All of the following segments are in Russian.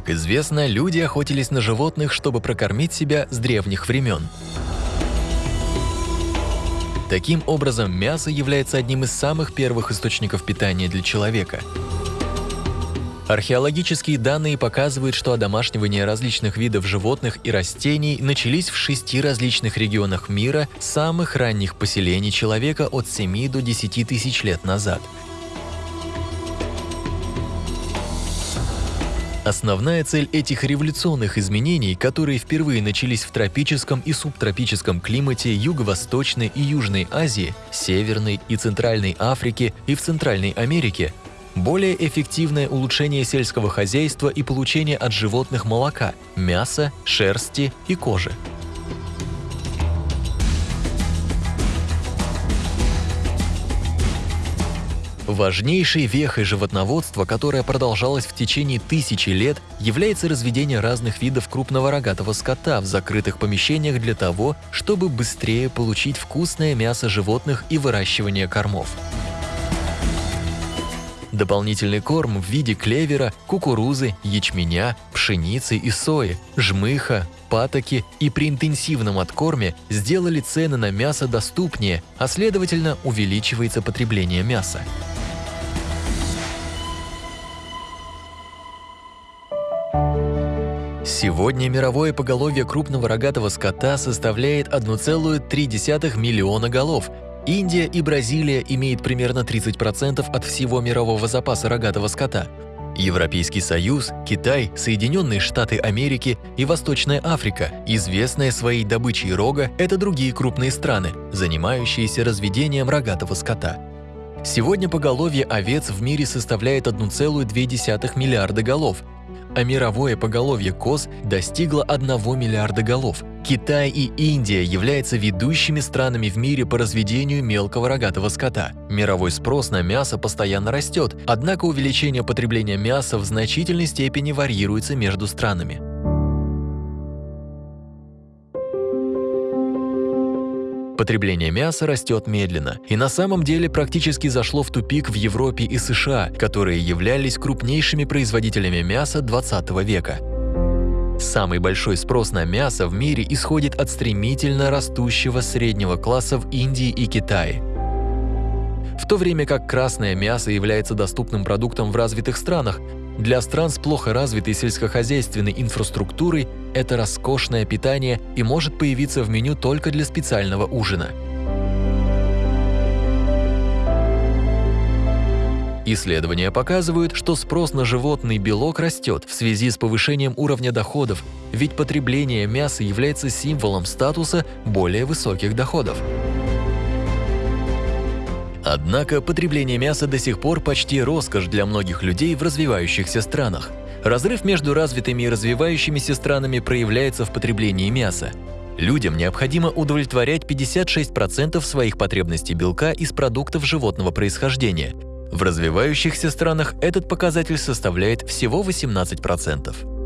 Как известно, люди охотились на животных, чтобы прокормить себя с древних времен. Таким образом, мясо является одним из самых первых источников питания для человека. Археологические данные показывают, что одомашнивание различных видов животных и растений начались в шести различных регионах мира самых ранних поселений человека от 7 до 10 тысяч лет назад. Основная цель этих революционных изменений, которые впервые начались в тропическом и субтропическом климате Юго-Восточной и Южной Азии, Северной и Центральной Африки и в Центральной Америке, более эффективное улучшение сельского хозяйства и получение от животных молока, мяса, шерсти и кожи. Важнейшей вехой животноводства, которая продолжалась в течение тысячи лет, является разведение разных видов крупного рогатого скота в закрытых помещениях для того, чтобы быстрее получить вкусное мясо животных и выращивание кормов. Дополнительный корм в виде клевера, кукурузы, ячменя, пшеницы и сои, жмыха, патоки и при интенсивном откорме сделали цены на мясо доступнее, а следовательно увеличивается потребление мяса. Сегодня мировое поголовье крупного рогатого скота составляет 1,3 миллиона голов. Индия и Бразилия имеют примерно 30% от всего мирового запаса рогатого скота. Европейский Союз, Китай, Соединенные Штаты Америки и Восточная Африка, известные своей добычей рога, это другие крупные страны, занимающиеся разведением рогатого скота. Сегодня поголовье овец в мире составляет 1,2 миллиарда голов, а мировое поголовье коз достигло 1 миллиарда голов. Китай и Индия являются ведущими странами в мире по разведению мелкого рогатого скота. Мировой спрос на мясо постоянно растет, однако увеличение потребления мяса в значительной степени варьируется между странами. Потребление мяса растет медленно и на самом деле практически зашло в тупик в Европе и США, которые являлись крупнейшими производителями мяса 20 века. Самый большой спрос на мясо в мире исходит от стремительно растущего среднего класса в Индии и Китае. В то время как красное мясо является доступным продуктом в развитых странах, для стран с плохо развитой сельскохозяйственной инфраструктурой это роскошное питание и может появиться в меню только для специального ужина. Исследования показывают, что спрос на животный белок растет в связи с повышением уровня доходов, ведь потребление мяса является символом статуса более высоких доходов. Однако потребление мяса до сих пор почти роскошь для многих людей в развивающихся странах. Разрыв между развитыми и развивающимися странами проявляется в потреблении мяса. Людям необходимо удовлетворять 56% своих потребностей белка из продуктов животного происхождения. В развивающихся странах этот показатель составляет всего 18%.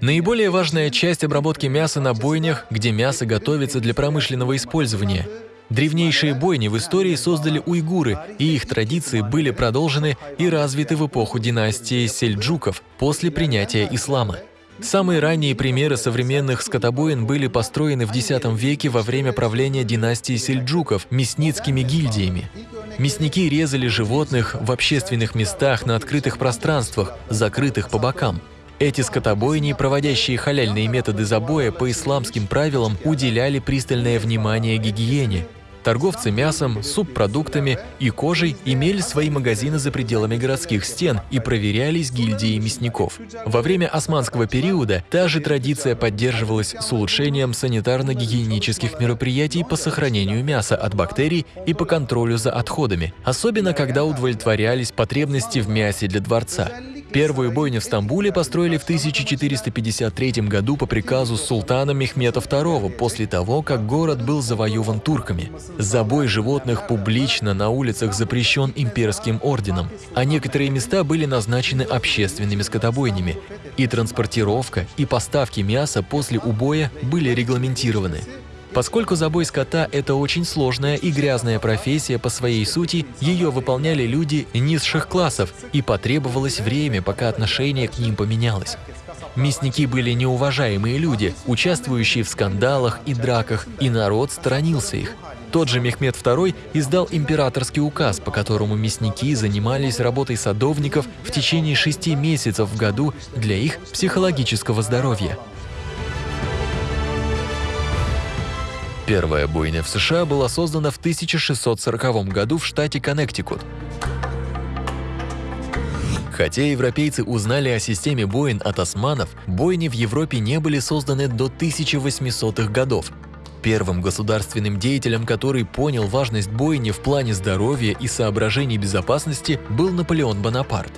Наиболее важная часть обработки мяса на бойнях, где мясо готовится для промышленного использования. Древнейшие бойни в истории создали уйгуры, и их традиции были продолжены и развиты в эпоху династии сельджуков после принятия ислама. Самые ранние примеры современных скотобоин были построены в X веке во время правления династии сельджуков мясницкими гильдиями. Мясники резали животных в общественных местах на открытых пространствах, закрытых по бокам. Эти скотобойни, проводящие халяльные методы забоя по исламским правилам, уделяли пристальное внимание гигиене. Торговцы мясом, субпродуктами и кожей имели свои магазины за пределами городских стен и проверялись гильдией мясников. Во время османского периода та же традиция поддерживалась с улучшением санитарно-гигиенических мероприятий по сохранению мяса от бактерий и по контролю за отходами, особенно когда удовлетворялись потребности в мясе для дворца. Первую бойню в Стамбуле построили в 1453 году по приказу султана Мехмета II после того, как город был завоеван турками. Забой животных публично на улицах запрещен имперским орденом, а некоторые места были назначены общественными скотобойнями, и транспортировка и поставки мяса после убоя были регламентированы. Поскольку забой скота – это очень сложная и грязная профессия по своей сути, ее выполняли люди низших классов, и потребовалось время, пока отношение к ним поменялось. Мясники были неуважаемые люди, участвующие в скандалах и драках, и народ сторонился их. Тот же Мехмед II издал императорский указ, по которому мясники занимались работой садовников в течение шести месяцев в году для их психологического здоровья. Первая бойня в США была создана в 1640 году в штате Коннектикут. Хотя европейцы узнали о системе боин от османов, бойни в Европе не были созданы до 1800-х годов. Первым государственным деятелем, который понял важность бойни в плане здоровья и соображений безопасности, был Наполеон Бонапарт.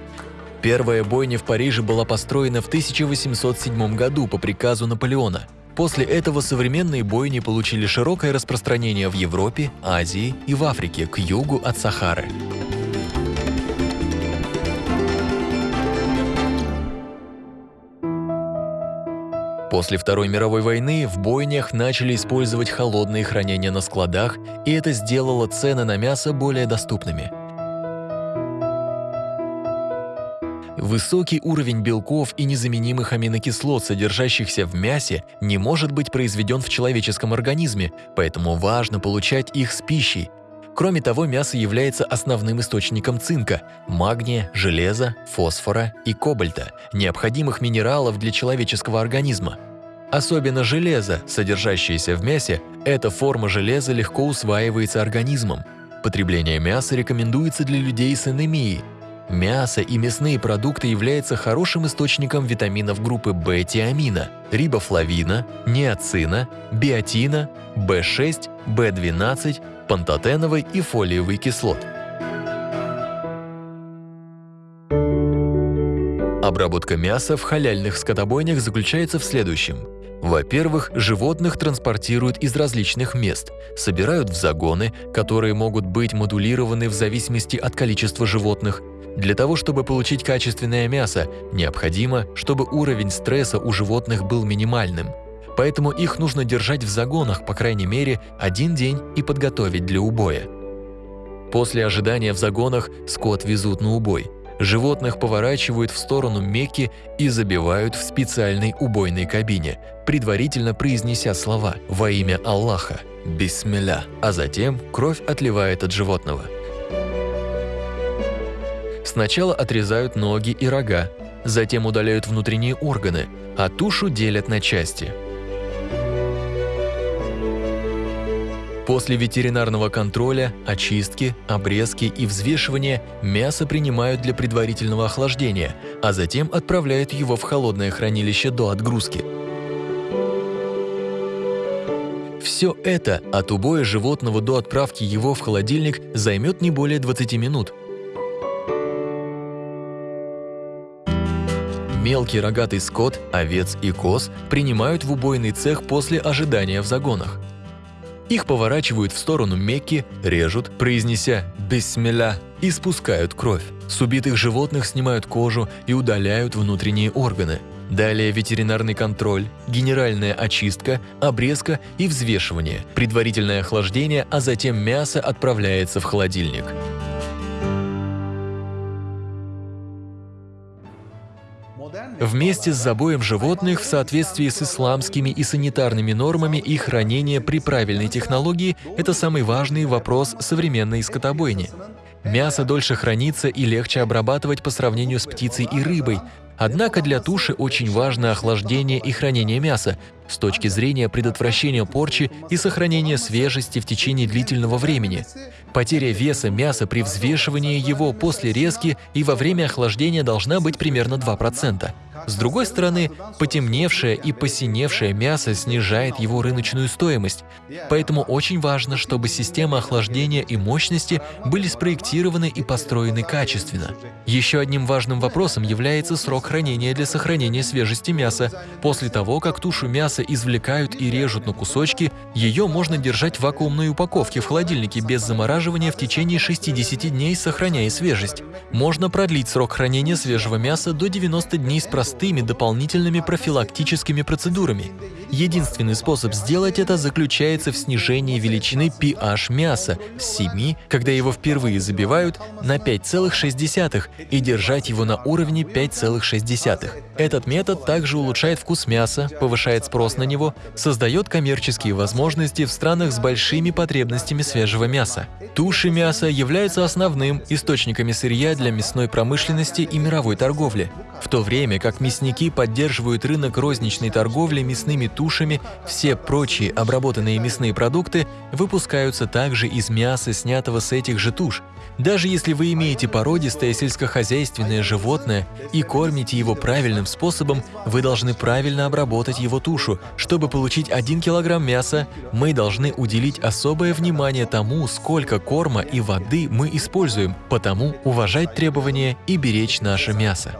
Первая бойня в Париже была построена в 1807 году по приказу Наполеона – После этого современные бойни получили широкое распространение в Европе, Азии и в Африке к югу от Сахары. После Второй мировой войны в бойнях начали использовать холодные хранения на складах, и это сделало цены на мясо более доступными – Высокий уровень белков и незаменимых аминокислот, содержащихся в мясе, не может быть произведен в человеческом организме, поэтому важно получать их с пищей. Кроме того, мясо является основным источником цинка, магния, железа, фосфора и кобальта, необходимых минералов для человеческого организма. Особенно железо, содержащееся в мясе, эта форма железа легко усваивается организмом. Потребление мяса рекомендуется для людей с анемией, Мясо и мясные продукты являются хорошим источником витаминов группы В-тиамина, рибофлавина, неоцина, биотина, В6, В12, пантотеновой и фолиевой кислот. Обработка мяса в халяльных скотобойнях заключается в следующем. Во-первых, животных транспортируют из различных мест, собирают в загоны, которые могут быть модулированы в зависимости от количества животных, для того, чтобы получить качественное мясо, необходимо, чтобы уровень стресса у животных был минимальным. Поэтому их нужно держать в загонах, по крайней мере, один день и подготовить для убоя. После ожидания в загонах скот везут на убой. Животных поворачивают в сторону Мекки и забивают в специальной убойной кабине, предварительно произнеся слова «Во имя Аллаха», «Бисмилля», а затем кровь отливает от животного – Сначала отрезают ноги и рога, затем удаляют внутренние органы, а тушу делят на части. После ветеринарного контроля, очистки, обрезки и взвешивания мясо принимают для предварительного охлаждения, а затем отправляют его в холодное хранилище до отгрузки. Все это от убоя животного до отправки его в холодильник займет не более 20 минут – Мелкий рогатый скот, овец и коз принимают в убойный цех после ожидания в загонах. Их поворачивают в сторону Мекки, режут, произнеся «бисмилля» и спускают кровь. С убитых животных снимают кожу и удаляют внутренние органы. Далее ветеринарный контроль, генеральная очистка, обрезка и взвешивание, предварительное охлаждение, а затем мясо отправляется в холодильник. Вместе с забоем животных в соответствии с исламскими и санитарными нормами и хранение при правильной технологии – это самый важный вопрос современной скотобойни. Мясо дольше хранится и легче обрабатывать по сравнению с птицей и рыбой, Однако для туши очень важно охлаждение и хранение мяса с точки зрения предотвращения порчи и сохранения свежести в течение длительного времени. Потеря веса мяса при взвешивании его после резки и во время охлаждения должна быть примерно 2%. С другой стороны, потемневшее и посиневшее мясо снижает его рыночную стоимость, поэтому очень важно, чтобы система охлаждения и мощности были спроектированы и построены качественно. Еще одним важным вопросом является срок хранения для сохранения свежести мяса. После того, как тушу мяса извлекают и режут на кусочки, ее можно держать в вакуумной упаковке в холодильнике без замораживания в течение 60 дней, сохраняя свежесть. Можно продлить срок хранения свежего мяса до 90 дней с простым простыми дополнительными профилактическими процедурами. Единственный способ сделать это заключается в снижении величины pH мяса с 7, когда его впервые забивают, на 5,6 и держать его на уровне 5,6. Этот метод также улучшает вкус мяса, повышает спрос на него, создает коммерческие возможности в странах с большими потребностями свежего мяса. Туши мяса являются основным источниками сырья для мясной промышленности и мировой торговли. В то время как мясники поддерживают рынок розничной торговли мясными тушами, все прочие обработанные мясные продукты выпускаются также из мяса, снятого с этих же туш. Даже если вы имеете породистое сельскохозяйственное животное и кормите его правильным способом, вы должны правильно обработать его тушу. Чтобы получить 1 кг мяса, мы должны уделить особое внимание тому, сколько корма и воды мы используем, потому уважать требования и беречь наше мясо.